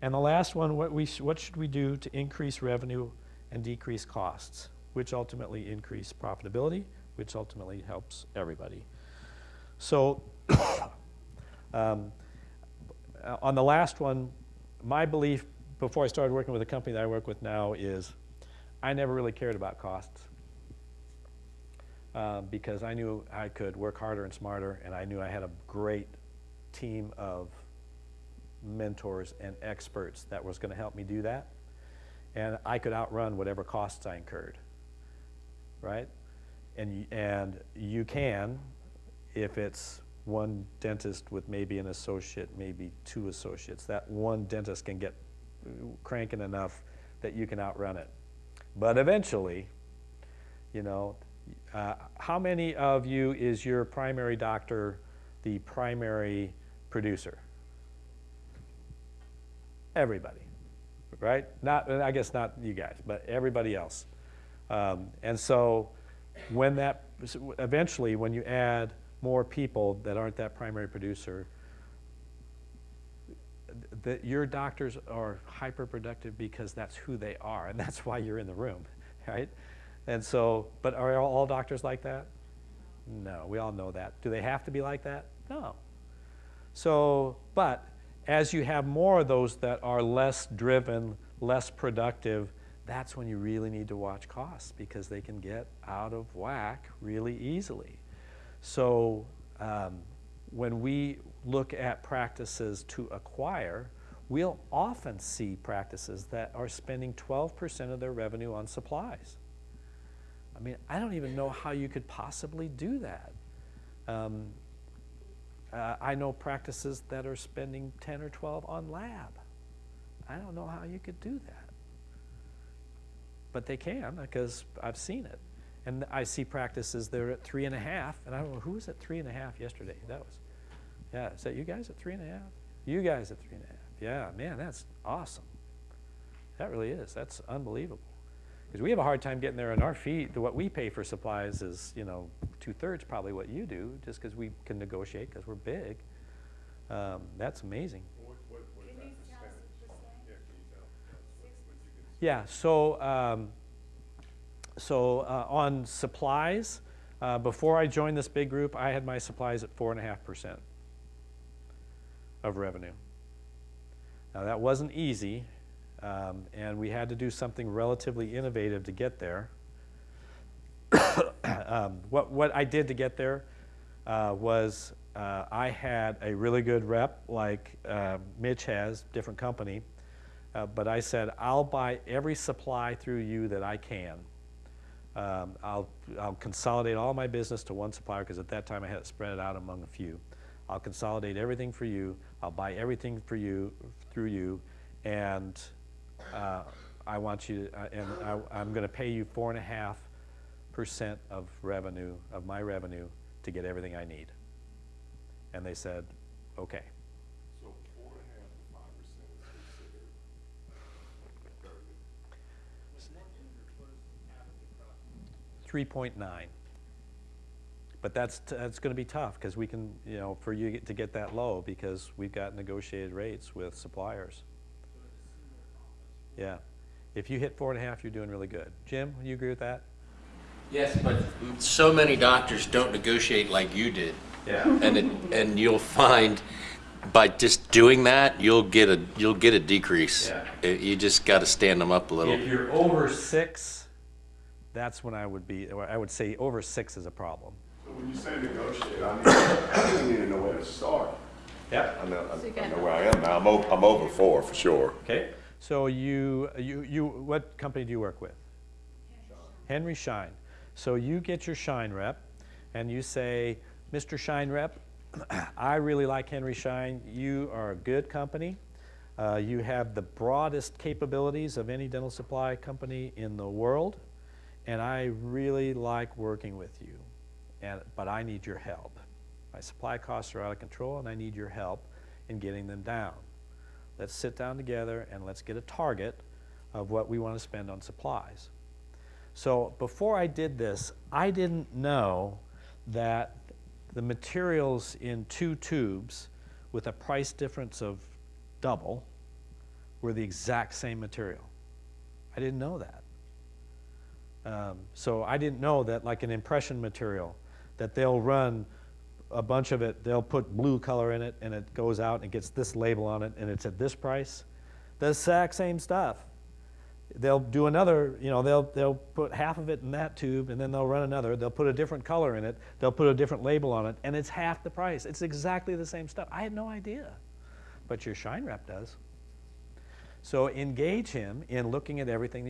And the last one, what, we what should we do to increase revenue and decrease costs, which ultimately increase profitability, which ultimately helps everybody. So um, on the last one, my belief before I started working with the company that I work with now is I never really cared about costs uh, because I knew I could work harder and smarter, and I knew I had a great team of mentors and experts that was going to help me do that. And I could outrun whatever costs I incurred, right? And, and you can if it's one dentist with maybe an associate, maybe two associates. That one dentist can get cranking enough that you can outrun it. But eventually, you know, uh, how many of you is your primary doctor the primary producer? Everybody, right? Not, I guess not you guys, but everybody else. Um, and so when that, eventually when you add more people that aren't that primary producer, that your doctors are hyper productive because that's who they are and that's why you're in the room, right? And so, but are all doctors like that? No, we all know that. Do they have to be like that? No. So, but as you have more of those that are less driven, less productive, that's when you really need to watch costs because they can get out of whack really easily. So um, when we look at practices to acquire, we'll often see practices that are spending 12% of their revenue on supplies. I mean, I don't even know how you could possibly do that. Um, uh, I know practices that are spending 10 or 12 on lab. I don't know how you could do that. But they can because I've seen it. And I see practices that are at three and a half, and I don't know who was at three and a half yesterday. That was, yeah, is that you guys at three and a half? You guys at three and a half. Yeah, man, that's awesome. That really is. That's unbelievable. Because we have a hard time getting there on our feet. What we pay for supplies is, you know, two-thirds probably what you do, just because we can negotiate because we're big. Um, that's amazing. What, what, what is Can that you tell us percentage? the percent? Yeah, you tell us what, what you can? Yeah, so, um, so uh, on supplies, uh, before I joined this big group, I had my supplies at four and a half percent of revenue. Now that wasn't easy, um, and we had to do something relatively innovative to get there. um, what, what I did to get there uh, was uh, I had a really good rep like uh, Mitch has, different company, uh, but I said, I'll buy every supply through you that I can. Um, I'll, I'll consolidate all my business to one supplier because at that time I had it spread it out among a few. I'll consolidate everything for you. I'll buy everything for you through you, and uh, I want you, uh, and I, I'm going to pay you four and a half percent of revenue of my revenue to get everything I need. And they said, okay. So four and a half to five percent is considered 3.9. But that's, t- that's going to be tough because we can, you know, for you to get that low because we've got negotiated rates with suppliers. Yeah. If you hit four and a half, you're doing really good. Jim, would you agree with that? Yes, but so many doctors don't negotiate like you did. Yeah. And it, and you'll find by just doing that, you'll get a, you'll get a decrease. Yeah. You just gotta stand them up a little. If you're over six, that's when I would be, I would say over six is a problem. So when you say negotiate, I mean, I don't even know where to start. Yeah. I know, So I, I know where I am now. I'm over, I'm over four for sure. Okay. So you, you, you, what company do you work with? Henry Schein. So you get your Schein rep and you say, Mr. Schein rep, I really like Henry Schein. You are a good company. Uh, you have the broadest capabilities of any dental supply company in the world. And I really like working with you. And, but I need your help. My supply costs are out of control and I need your help in getting them down. Let's sit down together and let's get a target of what we want to spend on supplies. So before I did this, I didn't know that the materials in two tubes with a price difference of double were the exact same material. I didn't know that. Um, so I didn't know that like an impression material, that they'll run a bunch of it, they'll put blue color in it and it goes out and gets this label on it and it's at this price. The exact same stuff. They'll do another, you know, they'll, they'll put half of it in that tube and then they'll run another. They'll put a different color in it. They'll put a different label on it and it's half the price. It's exactly the same stuff. I had no idea. But your Schein rep does. So engage him in looking at everything you